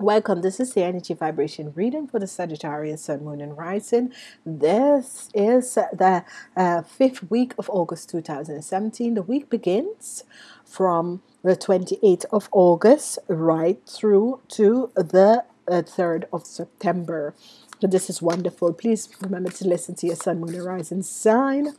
Welcome. This is the energy vibration reading for the Sagittarius Sun, Moon, and Rising. This is the uh, fifth week of August 2017. The week begins from the 28th of August right through to the uh, 3rd of September. So this is wonderful. Please remember to listen to your Sun, Moon, and Rising sign.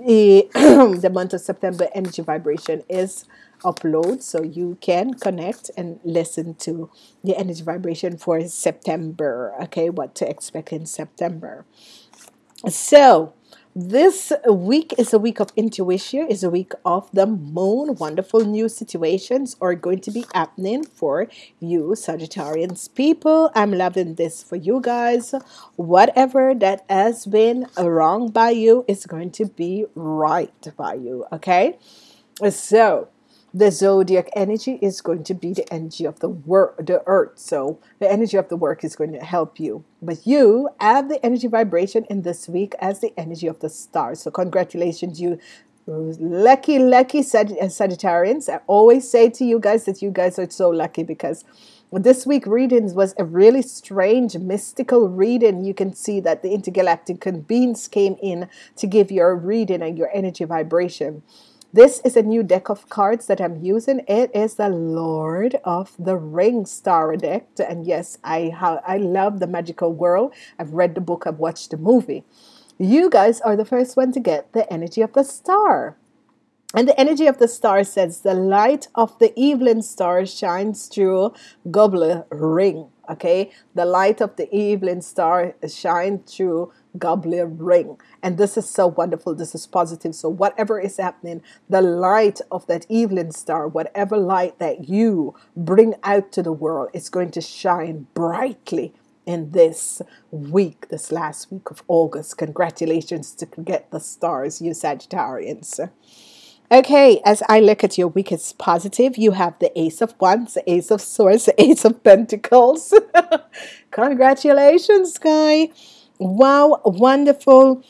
The, the month of September energy vibration is upload so you can connect and listen to the energy vibration for September. Okay, what to expect in September. So, this week is a week of intuition, is a week of the moon. Wonderful new situations are going to be happening for you, Sagittarians people. I'm loving this for you guys. Whatever that has been wrong by you is going to be right by you. Okay, so the zodiac energy is going to be the energy of the work the earth. So the energy of the work is going to help you. But you have the energy vibration in this week as the energy of the stars. So congratulations you lucky lucky uh, sagittarians. I always say to you guys that you guys are so lucky because this week readings was a really strange mystical reading. You can see that the intergalactic beings came in to give your reading and your energy vibration this is a new deck of cards that I'm using. It is the Lord of the Rings Star deck. And yes, I, I love the magical world. I've read the book, I've watched the movie. You guys are the first one to get the energy of the star. And the energy of the star says, The light of the evening star shines through goblet ring. Okay, the light of the evening star shines through goblet ring. And this is so wonderful. This is positive. So, whatever is happening, the light of that evening star, whatever light that you bring out to the world, is going to shine brightly in this week, this last week of August. Congratulations to get the stars, you Sagittarians. Okay, as I look at your week, it's positive. You have the Ace of Wands, the Ace of Swords, the Ace of Pentacles. Congratulations, guy. Wow, wonderful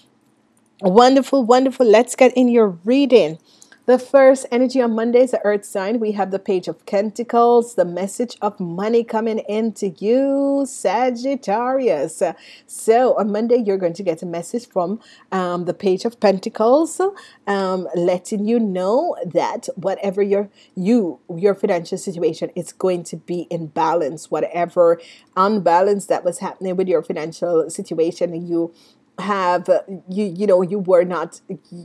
Wonderful, wonderful. Let's get in your reading. The first energy on Monday is the earth sign. We have the page of pentacles, the message of money coming into you, Sagittarius. So on Monday, you're going to get a message from um, the page of pentacles, um, letting you know that whatever your you your financial situation is going to be in balance. Whatever unbalance that was happening with your financial situation, you have you you know you were not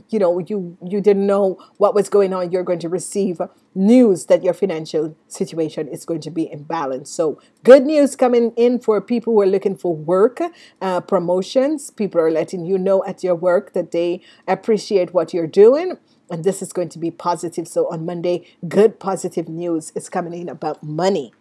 you know you you didn't know what was going on. You're going to receive news that your financial situation is going to be in balance. So good news coming in for people who are looking for work uh, promotions. People are letting you know at your work that they appreciate what you're doing. And this is going to be positive. So on monday good positive news is coming in about money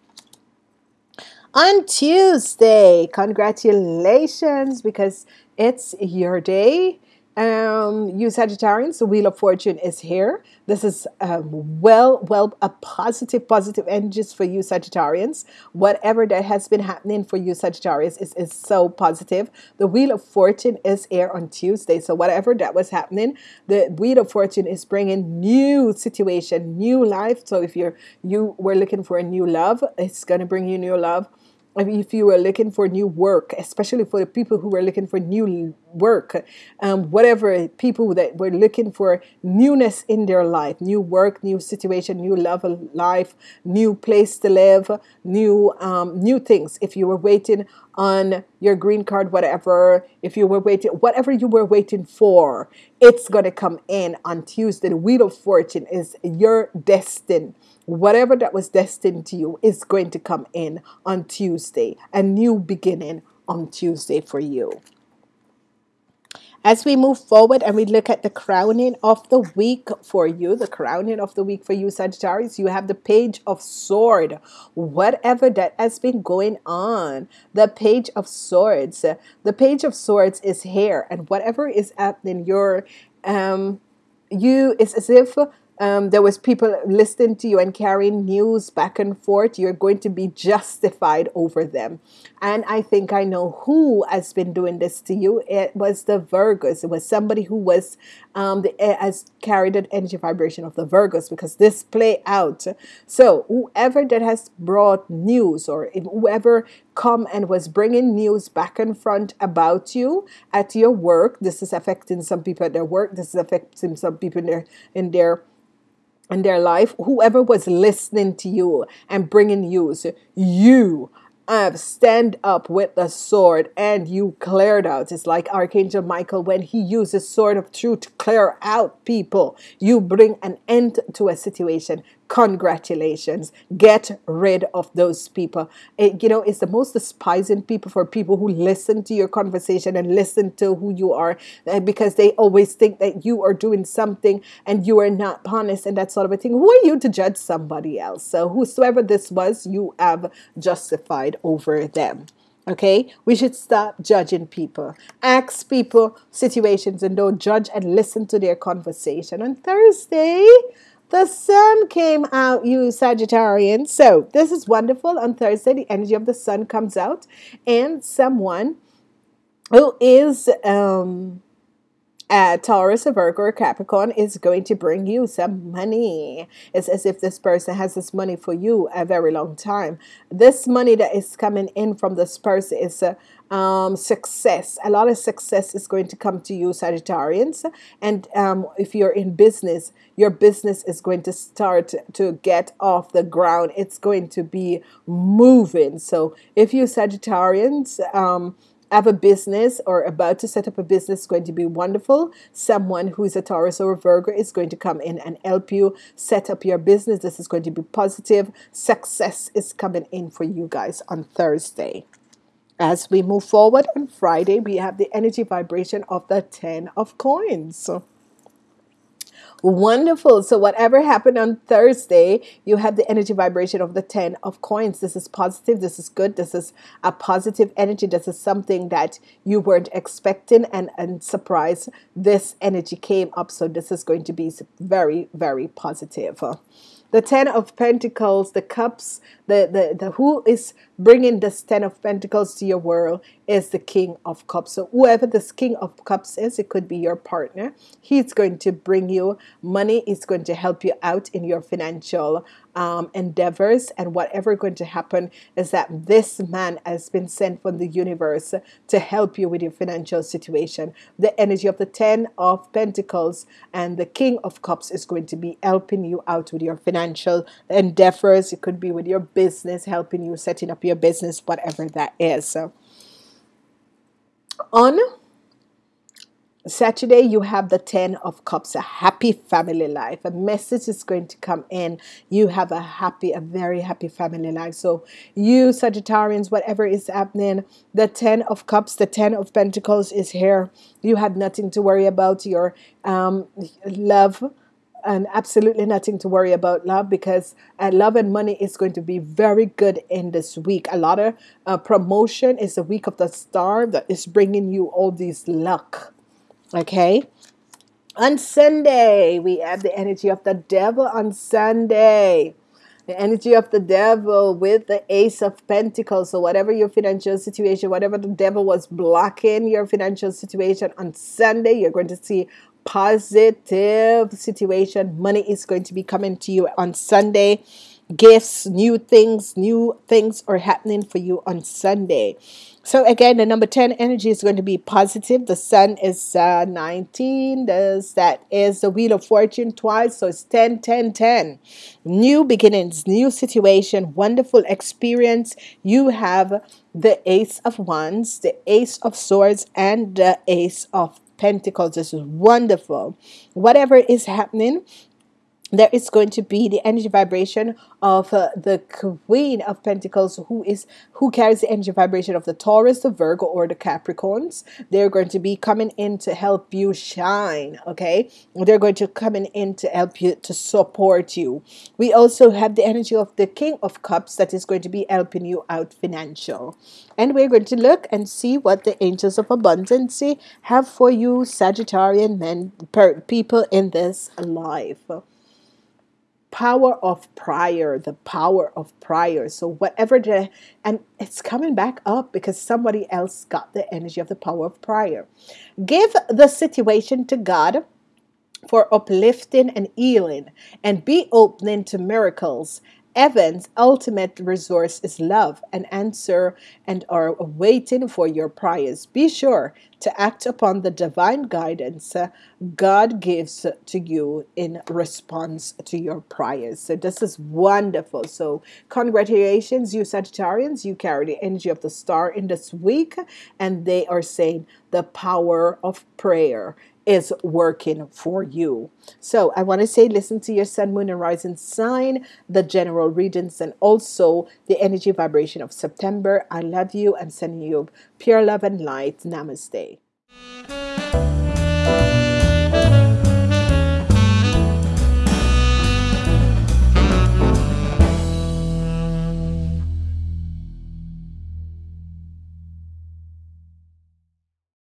on Tuesday. Congratulations because it's your day. Um, you Sagittarians, the Wheel of Fortune is here. This is um, well, well, a positive, positive energies for you Sagittarians. Whatever that has been happening for you Sagittarius is, is so positive. The Wheel of Fortune is here on Tuesday. So whatever that was happening, the Wheel of Fortune is bringing new situation, new life. So if you're you were looking for a new love, it's going to bring you new love if you were looking for new work, especially for the people who were looking for new work, um, whatever people that were looking for newness in their life, new work, new situation, new level life, new place to live, new um, new things. If you were waiting on your green card, whatever, if you were waiting, whatever you were waiting for, it's gonna come in on Tuesday. The wheel of fortune is your destiny whatever that was destined to you is going to come in on Tuesday, a new beginning on Tuesday for you. As we move forward and we look at the crowning of the week for you, the crowning of the week for you, Sagittarius, you have the page of sword. Whatever that has been going on, the page of swords, the page of swords is here, and whatever is happening, your um, you it's as if um, there was people listening to you and carrying news back and forth, you're going to be justified over them. And I think I know who has been doing this to you. It was the Virgos. It was somebody who was um, the, eh, has carried an energy vibration of the Virgos because this play out. So whoever that has brought news or whoever come and was bringing news back and front about you at your work, this is affecting some people at their work. This is affecting some people in their in their in their life, whoever was listening to you and bringing news, you have stand up with the sword and you cleared out. It's like Archangel Michael when he uses sword of truth to clear out people. You bring an end to a situation congratulations. Get rid of those people. It, you know it's the most despising people for people who listen to your conversation and listen to who you are uh, because they always think that you are doing something and you are not honest and that sort of a thing. Who are you to judge somebody else? So whosoever this was you have justified over them. Okay, we should stop judging people. Ask people situations and don't judge and listen to their conversation. On Thursday, the sun came out, you Sagittarians. So this is wonderful. On Thursday, the energy of the sun comes out, and someone who is um, a Taurus, a Virgo, or Capricorn is going to bring you some money. It's as if this person has this money for you a very long time. This money that is coming in from this person is a um, success. A lot of success is going to come to you, Sagittarians. And um, if you're in business, your business is going to start to get off the ground. It's going to be moving. So if you Sagittarians, um, have a business or about to set up a business it's going to be wonderful. Someone who is a Taurus or a Virgo is going to come in and help you set up your business. This is going to be positive. Success is coming in for you guys on Thursday. As we move forward on Friday, we have the energy vibration of the 10 of coins. Wonderful. So, whatever happened on Thursday, you have the energy vibration of the 10 of coins. This is positive. This is good. This is a positive energy. This is something that you weren't expecting and, and surprise. This energy came up. So, this is going to be very, very positive the ten of pentacles the cups the, the, the who is bringing this ten of pentacles to your world is the king of cups. So whoever this king of cups is it could be your partner. He's going to bring you money. He's going to help you out in your financial um, endeavors. And whatever going to happen is that this man has been sent from the universe to help you with your financial situation. The energy of the ten of pentacles and the king of cups is going to be helping you out with your financial endeavors. It could be with your business helping you setting up your business whatever that is so on Saturday, you have the Ten of Cups, a happy family life. A message is going to come in. You have a happy, a very happy family life. So, you Sagittarians, whatever is happening, the Ten of Cups, the Ten of Pentacles is here. You have nothing to worry about. Your um, love and absolutely nothing to worry about love because uh, love and money is going to be very good in this week. A lot of uh, promotion is the week of the star that is bringing you all these luck. Okay. On Sunday, we have the energy of the devil on Sunday. The energy of the devil with the ace of pentacles. So, whatever your financial situation, whatever the devil was blocking your financial situation on Sunday, you're going to see positive situation. Money is going to be coming to you on Sunday. Gifts, new things, new things are happening for you on Sunday. So again, the number 10 energy is going to be positive. The sun is uh, 19. There's, that is the wheel of fortune twice. So it's 10, 10, 10. New beginnings, new situation, wonderful experience. You have the ace of wands, the ace of swords, and the ace of pentacles. This is wonderful. Whatever is happening, there is going to be the energy vibration of uh, the queen of pentacles who is who carries the energy vibration of the taurus the virgo or the capricorns. They're going to be coming in to help you shine okay? They're going to come in to help you to support you. We also have the energy of the king of cups that is going to be helping you out financial. And we're going to look and see what the angels of abundance have for you sagittarian men per, people in this life power of prayer, the power of prayer. So whatever the and it's coming back up because somebody else got the energy of the power of prayer. Give the situation to God for uplifting and healing and be opening to miracles Heaven's ultimate resource is love, an answer, and are waiting for your prayers. Be sure to act upon the divine guidance uh, God gives to you in response to your prayers. So, this is wonderful. So, congratulations, you Sagittarians. You carry the energy of the star in this week, and they are saying the power of prayer is working for you. So I want to say listen to your sun, moon, and rising sign, the general readings, and also the energy vibration of September. I love you. I'm sending you pure love and light. Namaste.